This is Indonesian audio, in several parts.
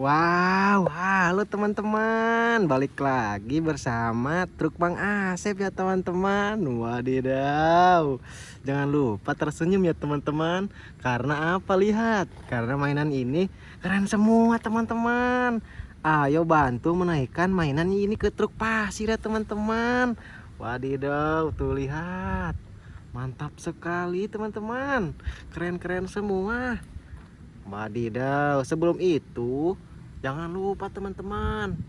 Wow, halo teman-teman. Balik lagi bersama truk Bang Asep ya teman-teman. Wadidaw. Jangan lupa tersenyum ya teman-teman. Karena apa? Lihat Karena mainan ini keren semua teman-teman. Ayo bantu menaikkan mainan ini ke truk pasir ya teman-teman. Wadidaw tuh lihat. Mantap sekali teman-teman. Keren-keren semua. Wadidaw sebelum itu Jangan lupa teman-teman.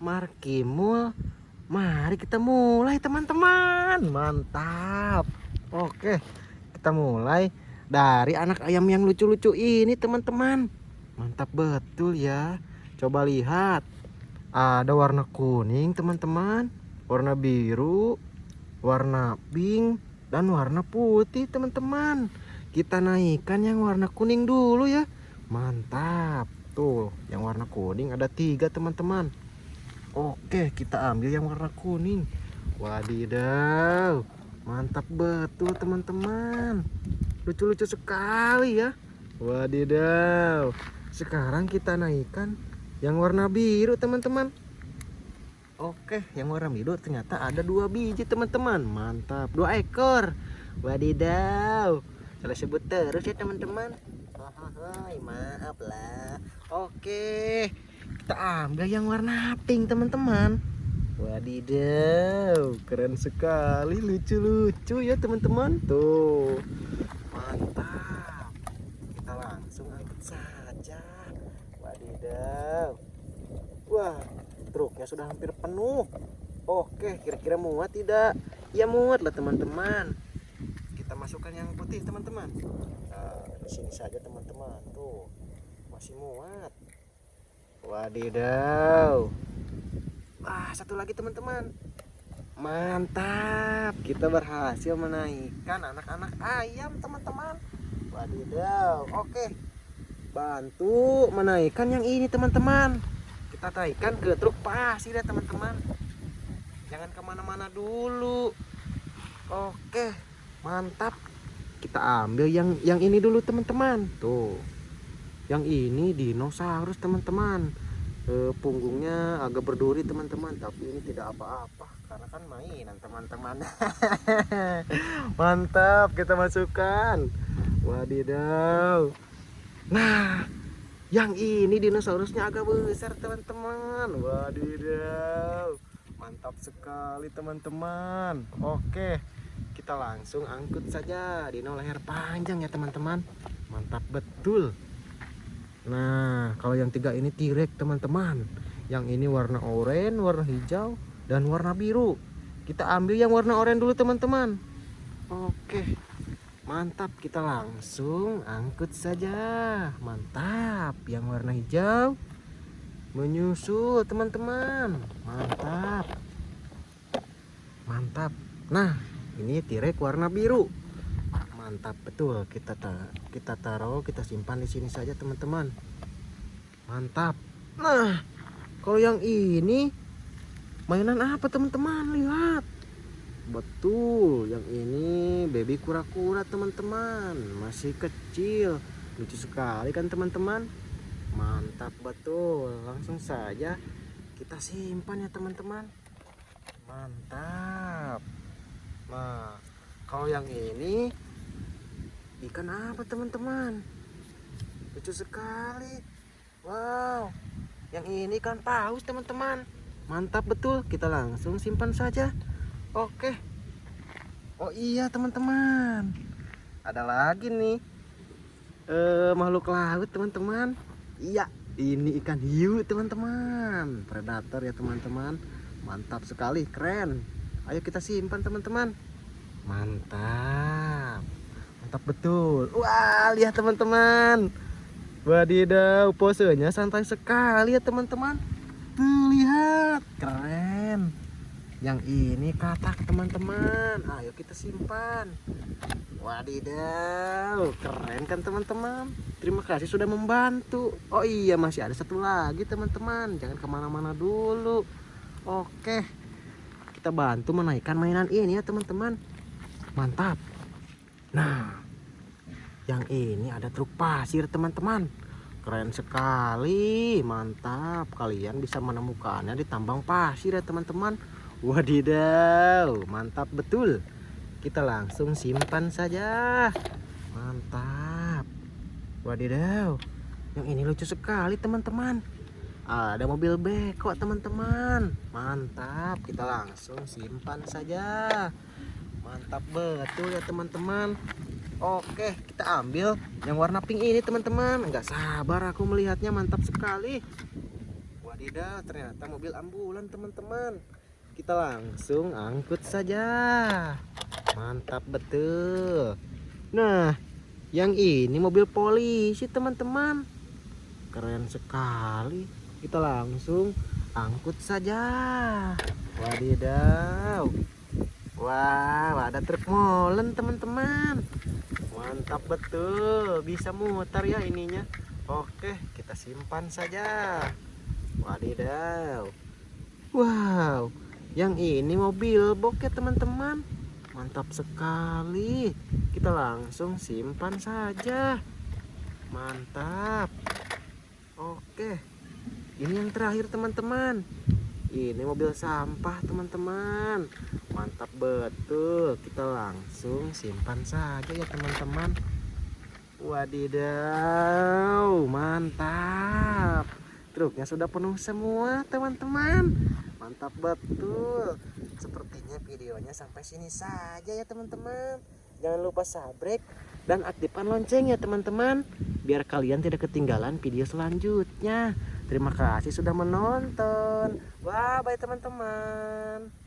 Markimul Mari kita mulai teman-teman. Mantap. Oke Kita mulai Dari anak ayam yang lucu-lucu ini teman-teman. Mantap betul ya. Coba lihat. Ada warna kuning teman-teman. Warna biru Warna pink Dan warna putih teman-teman. Kita naikkan yang warna kuning dulu ya. Mantap Tuh, yang warna kuning ada tiga teman-teman. Oke, kita ambil yang warna kuning. Wadidaw, mantap betul teman-teman. Lucu-lucu sekali ya. Wadidaw. Sekarang kita naikkan yang warna biru teman-teman. Oke, yang warna biru ternyata ada dua biji teman-teman. Mantap, dua ekor. Wadidaw. Salah sebut terus ya teman-teman. Maaf lah. Oke, kita ambil yang warna pink teman-teman. Wadidaw, keren sekali, lucu-lucu ya teman-teman. Tuh, mantap. Kita langsung angkat saja. Wadidaw. Wah, truknya sudah hampir penuh. Oke, kira-kira muat tidak? Ya muat lah teman-teman. Kita masukkan yang putih teman-teman. Nah, di sini saja teman-teman. Tuh, masih muat. Wadidaw. Wah satu lagi teman-teman. Mantap. Kita berhasil menaikkan anak-anak ayam teman-teman. Wadidaw. Oke. Bantu menaikkan yang ini teman-teman. Kita naikkan ke truk pasir ya teman-teman. Jangan ke mana-mana dulu. Oke. Mantap. Kita ambil yang yang ini dulu teman-teman. Tuh yang ini dinosaurus teman-teman. E, punggungnya agak berduri teman-teman. Tapi ini tidak apa-apa karena kan mainan teman-teman. Mantap kita masukkan. Wadidaw. Nah yang ini dinosaurusnya agak besar teman-teman. Wadidaw. Mantap sekali teman-teman. Oke kita langsung angkut saja. Dino leher panjang ya teman-teman. Mantap betul Nah, kalau yang tiga ini tirek teman-teman. Yang ini warna oranye, warna hijau, dan warna biru. Kita ambil yang warna oranye dulu teman-teman. Oke, mantap. Kita langsung angkut saja. Mantap. Yang warna hijau menyusul teman-teman. Mantap. Mantap. Nah, ini tirek warna biru mantap betul. Kita ta kita taruh kita simpan di sini saja teman-teman. Mantap. Nah kalau yang ini mainan apa teman-teman? Lihat. Betul yang ini baby kura-kura teman-teman. Masih kecil. Lucu sekali kan teman-teman? Mantap betul. Langsung saja kita simpan ya teman-teman. Mantap. Nah kalau yang ini ikan apa teman-teman? Lucu sekali. Wow. Yang ini kan paus teman-teman. Mantap betul. Kita langsung simpan saja. Oke. Oh iya teman-teman. Ada lagi nih. Eh, makhluk laut teman-teman. Iya ini ikan hiu teman-teman. Predator ya teman-teman. Mantap sekali keren. Ayo kita simpan teman-teman. Mantap mantap betul. Wah lihat teman-teman. Wadidaw posenya santai sekali ya teman-teman. Tuh lihat. Keren. Yang ini katak teman-teman. Ayo kita simpan. Wadidaw keren kan teman-teman? Terima kasih sudah membantu. Oh iya masih ada satu lagi teman-teman. Jangan ke mana-mana dulu. Oke. Kita bantu menaikkan mainan ini ya teman-teman. Mantap Nah, yang ini ada truk pasir teman-teman. Keren sekali, mantap. Kalian bisa menemukannya di tambang pasir ya teman-teman. Wadidaw, mantap betul. Kita langsung simpan saja. Mantap. Wadidaw, yang ini lucu sekali teman-teman. Ada mobil beko teman-teman. Mantap, kita langsung simpan saja. Mantap betul ya teman-teman. Oke, kita ambil yang warna pink ini teman-teman. Enggak sabar aku melihatnya mantap sekali. Wadidaw, ternyata mobil ambulan teman-teman. Kita langsung angkut saja. Mantap betul. Nah, yang ini mobil polisi teman-teman. Keren sekali. Kita langsung angkut saja. Wadidaw. Wow, ada truk molen teman-teman. Mantap betul, bisa muter ya ininya. Oke, kita simpan saja. Wadidaw. Wow, yang ini mobil box ya teman-teman. Mantap sekali. Kita langsung simpan saja. Mantap. Oke. Ini yang terakhir teman-teman. Ini mobil sampah teman-teman. Mantap betul. Kita langsung simpan saja ya teman-teman. Wadidaw mantap. Truknya sudah penuh semua teman-teman. Mantap betul. Sepertinya videonya sampai sini saja ya teman-teman. Jangan lupa subscribe dan aktifkan lonceng ya teman-teman biar kalian tidak ketinggalan video selanjutnya terima kasih sudah menonton. Bye bye teman-teman